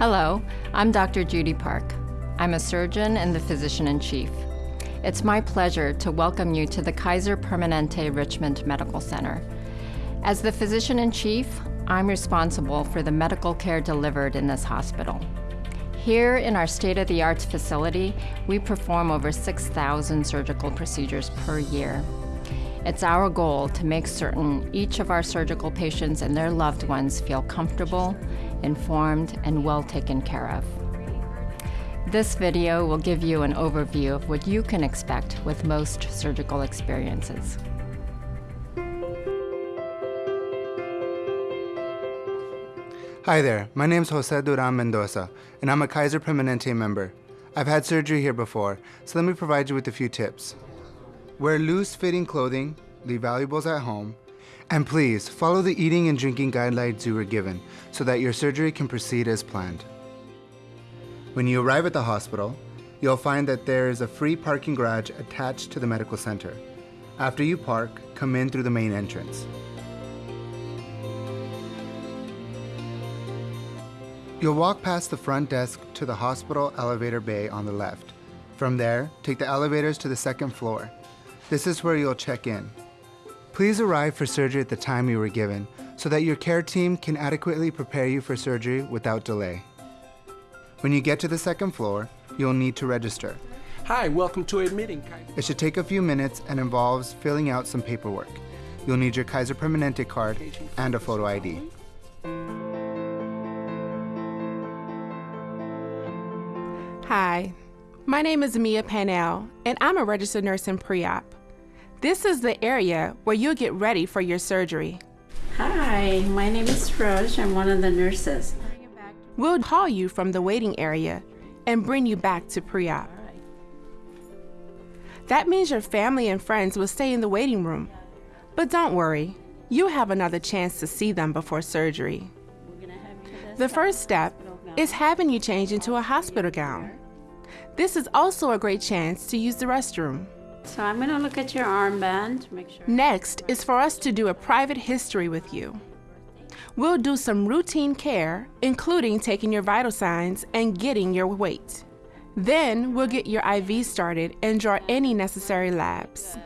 Hello, I'm Dr. Judy Park. I'm a surgeon and the physician in chief. It's my pleasure to welcome you to the Kaiser Permanente Richmond Medical Center. As the physician in chief, I'm responsible for the medical care delivered in this hospital. Here in our state-of-the-art facility, we perform over 6,000 surgical procedures per year. It's our goal to make certain each of our surgical patients and their loved ones feel comfortable, informed, and well taken care of. This video will give you an overview of what you can expect with most surgical experiences. Hi there, my name is Jose Duran Mendoza, and I'm a Kaiser Permanente member. I've had surgery here before, so let me provide you with a few tips. Wear loose-fitting clothing, leave valuables at home, and please follow the eating and drinking guidelines you were given so that your surgery can proceed as planned. When you arrive at the hospital, you'll find that there is a free parking garage attached to the medical center. After you park, come in through the main entrance. You'll walk past the front desk to the hospital elevator bay on the left. From there, take the elevators to the second floor. This is where you'll check in. Please arrive for surgery at the time you were given so that your care team can adequately prepare you for surgery without delay. When you get to the second floor, you'll need to register. Hi, welcome to admitting. It should take a few minutes and involves filling out some paperwork. You'll need your Kaiser Permanente card and a photo ID. Hi, my name is Mia Panel, and I'm a registered nurse in pre-op. This is the area where you'll get ready for your surgery. Hi, my name is Rose. I'm one of the nurses. We'll call you from the waiting area and bring you back to pre-op. That means your family and friends will stay in the waiting room. But don't worry, you have another chance to see them before surgery. The first step is having you change into a hospital gown. This is also a great chance to use the restroom. So I'm going to look at your armband, make sure. Next is for us to do a private history with you. We'll do some routine care, including taking your vital signs and getting your weight. Then we'll get your IV started and draw any necessary labs.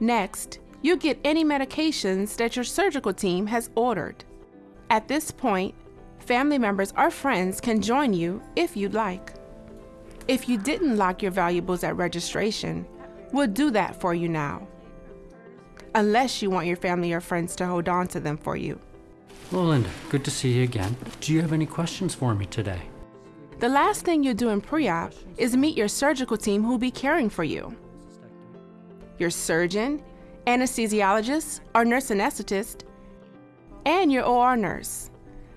Next, you get any medications that your surgical team has ordered. At this point, family members or friends can join you if you'd like. If you didn't lock your valuables at registration, we'll do that for you now. Unless you want your family or friends to hold on to them for you. Well, Linda, good to see you again. Do you have any questions for me today? The last thing you'll do in pre-op is meet your surgical team who'll be caring for you. Your surgeon, anesthesiologist, or nurse anesthetist, and your OR nurse.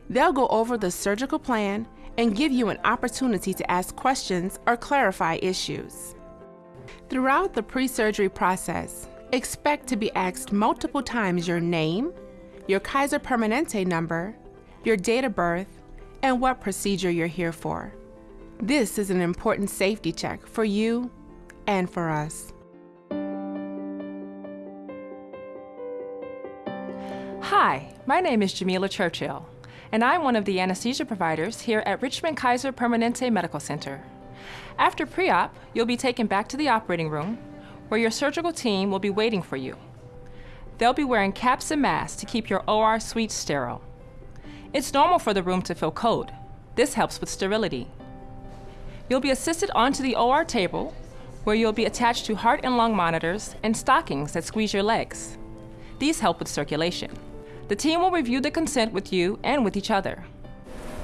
They'll go over the surgical plan and give you an opportunity to ask questions or clarify issues. Throughout the pre-surgery process, expect to be asked multiple times your name, your Kaiser Permanente number, your date of birth, and what procedure you're here for. This is an important safety check for you and for us. Hi, my name is Jamila Churchill, and I'm one of the anesthesia providers here at Richmond Kaiser Permanente Medical Center. After pre-op, you'll be taken back to the operating room, where your surgical team will be waiting for you. They'll be wearing caps and masks to keep your OR suite sterile. It's normal for the room to feel cold. This helps with sterility. You'll be assisted onto the OR table, where you'll be attached to heart and lung monitors and stockings that squeeze your legs. These help with circulation. The team will review the consent with you and with each other.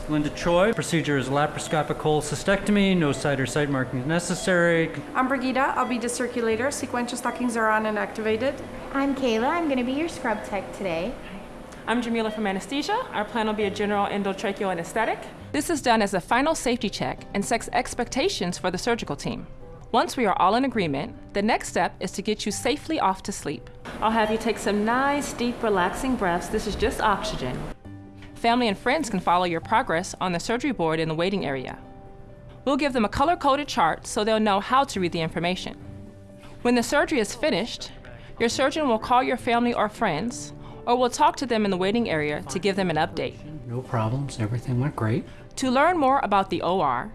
Linda Choi, procedure is laparoscopic cholecystectomy, no site or site markings necessary. I'm Brigida, I'll be the circulator. Sequential stockings are on and activated. I'm Kayla, I'm going to be your scrub tech today. I'm Jamila from anesthesia. Our plan will be a general endotracheal anesthetic. This is done as a final safety check and sets expectations for the surgical team. Once we are all in agreement, the next step is to get you safely off to sleep. I'll have you take some nice, deep, relaxing breaths. This is just oxygen. Family and friends can follow your progress on the surgery board in the waiting area. We'll give them a color-coded chart so they'll know how to read the information. When the surgery is finished, your surgeon will call your family or friends, or we'll talk to them in the waiting area to give them an update. No problems, everything went great. To learn more about the OR,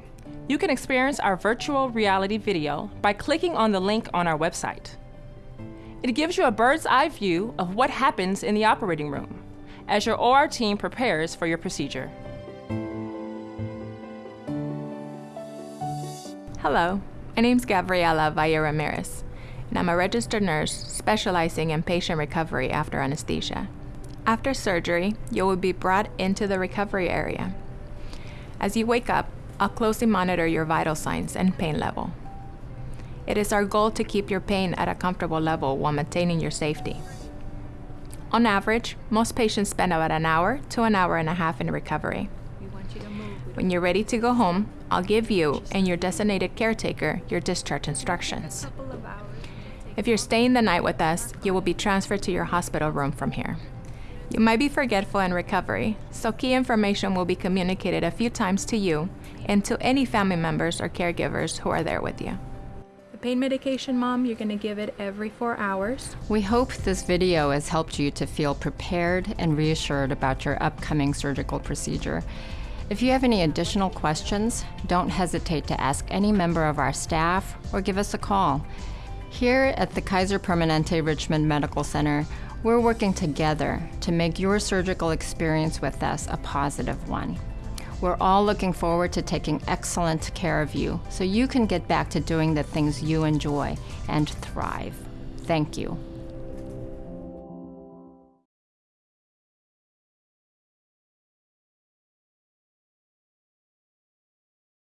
you can experience our virtual reality video by clicking on the link on our website. It gives you a bird's eye view of what happens in the operating room as your OR team prepares for your procedure. Hello, my name's Gabriela Valle Ramirez, and I'm a registered nurse specializing in patient recovery after anesthesia. After surgery, you will be brought into the recovery area. As you wake up, I'll closely monitor your vital signs and pain level. It is our goal to keep your pain at a comfortable level while maintaining your safety. On average, most patients spend about an hour to an hour and a half in recovery. When you're ready to go home, I'll give you and your designated caretaker your discharge instructions. If you're staying the night with us, you will be transferred to your hospital room from here. You might be forgetful in recovery, so key information will be communicated a few times to you and to any family members or caregivers who are there with you. Pain medication, Mom, you're going to give it every four hours. We hope this video has helped you to feel prepared and reassured about your upcoming surgical procedure. If you have any additional questions, don't hesitate to ask any member of our staff or give us a call. Here at the Kaiser Permanente Richmond Medical Center, we're working together to make your surgical experience with us a positive one. We're all looking forward to taking excellent care of you so you can get back to doing the things you enjoy and thrive. Thank you.